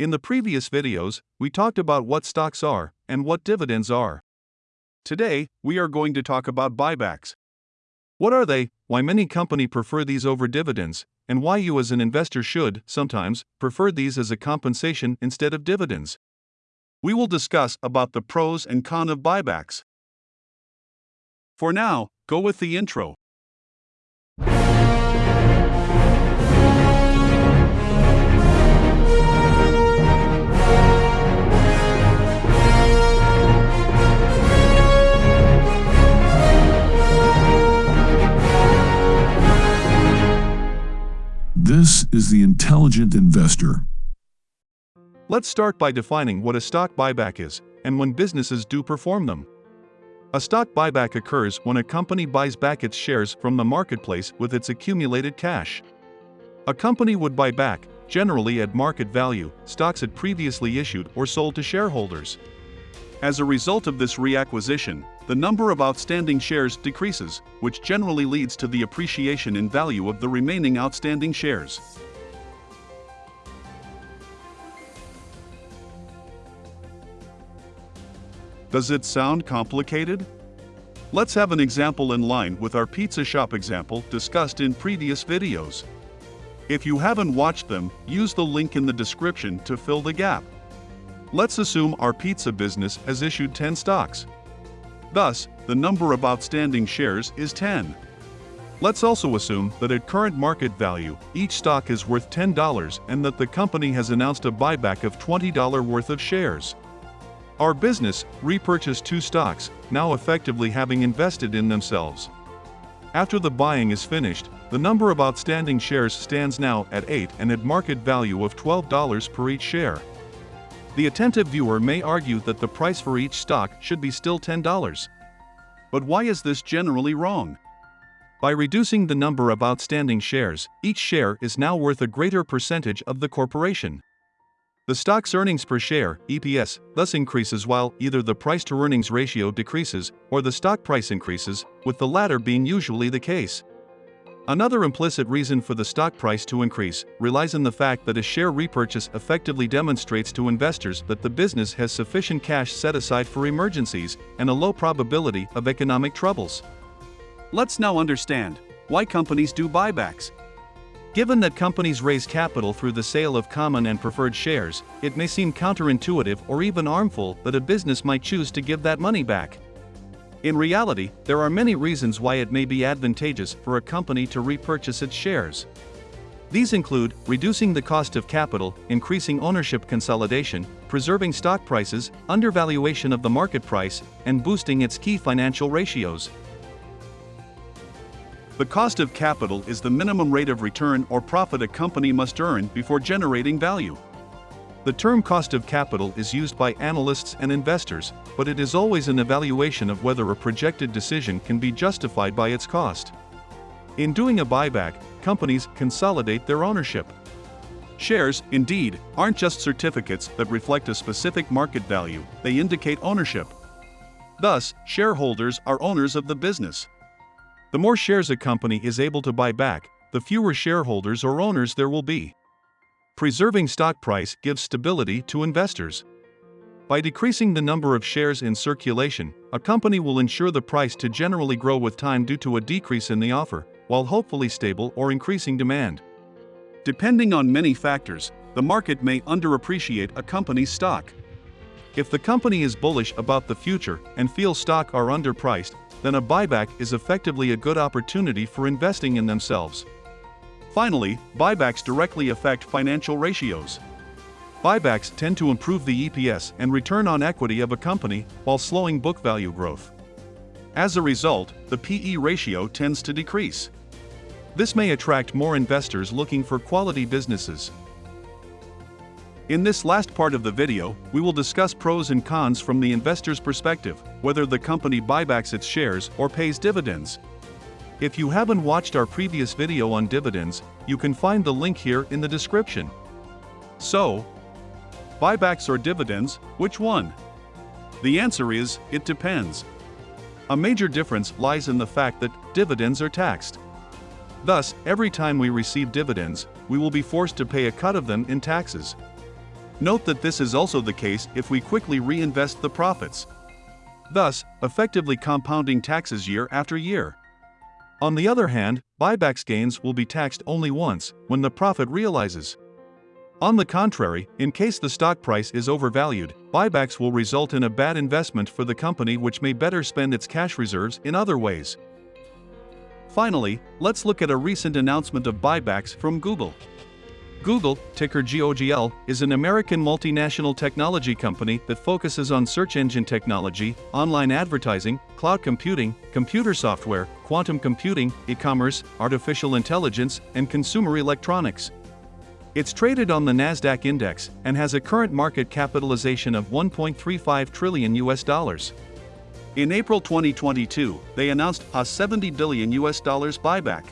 In the previous videos, we talked about what stocks are and what dividends are. Today, we are going to talk about buybacks. What are they, why many company prefer these over dividends, and why you as an investor should, sometimes, prefer these as a compensation instead of dividends. We will discuss about the pros and cons of buybacks. For now, go with the intro. This is the intelligent investor. Let's start by defining what a stock buyback is and when businesses do perform them. A stock buyback occurs when a company buys back its shares from the marketplace with its accumulated cash. A company would buy back, generally at market value, stocks it previously issued or sold to shareholders. As a result of this reacquisition, the number of outstanding shares decreases, which generally leads to the appreciation in value of the remaining outstanding shares. Does it sound complicated? Let's have an example in line with our pizza shop example discussed in previous videos. If you haven't watched them, use the link in the description to fill the gap. Let's assume our pizza business has issued 10 stocks. Thus, the number of outstanding shares is 10. Let's also assume that at current market value, each stock is worth $10 and that the company has announced a buyback of $20 worth of shares. Our business repurchased two stocks, now effectively having invested in themselves. After the buying is finished, the number of outstanding shares stands now at 8 and at market value of $12 per each share. The attentive viewer may argue that the price for each stock should be still $10. But why is this generally wrong? By reducing the number of outstanding shares, each share is now worth a greater percentage of the corporation. The stock's earnings per share, EPS, thus increases while either the price to earnings ratio decreases or the stock price increases, with the latter being usually the case. Another implicit reason for the stock price to increase relies on the fact that a share repurchase effectively demonstrates to investors that the business has sufficient cash set aside for emergencies and a low probability of economic troubles. Let's now understand why companies do buybacks. Given that companies raise capital through the sale of common and preferred shares, it may seem counterintuitive or even harmful that a business might choose to give that money back. In reality, there are many reasons why it may be advantageous for a company to repurchase its shares. These include reducing the cost of capital, increasing ownership consolidation, preserving stock prices, undervaluation of the market price, and boosting its key financial ratios. The cost of capital is the minimum rate of return or profit a company must earn before generating value. The term cost of capital is used by analysts and investors, but it is always an evaluation of whether a projected decision can be justified by its cost. In doing a buyback, companies consolidate their ownership. Shares, indeed, aren't just certificates that reflect a specific market value, they indicate ownership. Thus, shareholders are owners of the business. The more shares a company is able to buy back, the fewer shareholders or owners there will be. Preserving stock price gives stability to investors. By decreasing the number of shares in circulation, a company will ensure the price to generally grow with time due to a decrease in the offer, while hopefully stable or increasing demand. Depending on many factors, the market may underappreciate a company's stock. If the company is bullish about the future and feels stock are underpriced, then a buyback is effectively a good opportunity for investing in themselves. Finally, buybacks directly affect financial ratios. Buybacks tend to improve the EPS and return on equity of a company while slowing book value growth. As a result, the PE ratio tends to decrease. This may attract more investors looking for quality businesses. In this last part of the video, we will discuss pros and cons from the investor's perspective, whether the company buybacks its shares or pays dividends. If you haven't watched our previous video on dividends, you can find the link here in the description. So, buybacks or dividends, which one? The answer is, it depends. A major difference lies in the fact that dividends are taxed. Thus, every time we receive dividends, we will be forced to pay a cut of them in taxes. Note that this is also the case if we quickly reinvest the profits, thus, effectively compounding taxes year after year. On the other hand, buybacks gains will be taxed only once, when the profit realizes. On the contrary, in case the stock price is overvalued, buybacks will result in a bad investment for the company which may better spend its cash reserves in other ways. Finally, let's look at a recent announcement of buybacks from Google. Google, ticker GOOGL, is an American multinational technology company that focuses on search engine technology, online advertising, cloud computing, computer software, quantum computing, e-commerce, artificial intelligence, and consumer electronics. It's traded on the Nasdaq index and has a current market capitalization of 1.35 trillion US dollars. In April 2022, they announced a 70 billion US dollars buyback.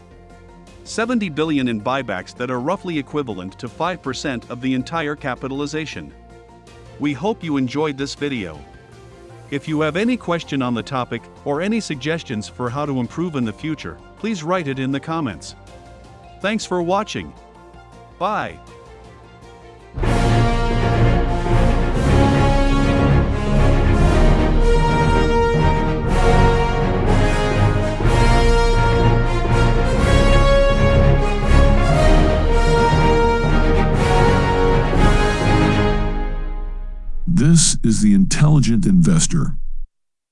70 billion in buybacks that are roughly equivalent to 5% of the entire capitalization. We hope you enjoyed this video. If you have any question on the topic or any suggestions for how to improve in the future, please write it in the comments. Thanks for watching. Bye. Is the intelligent investor.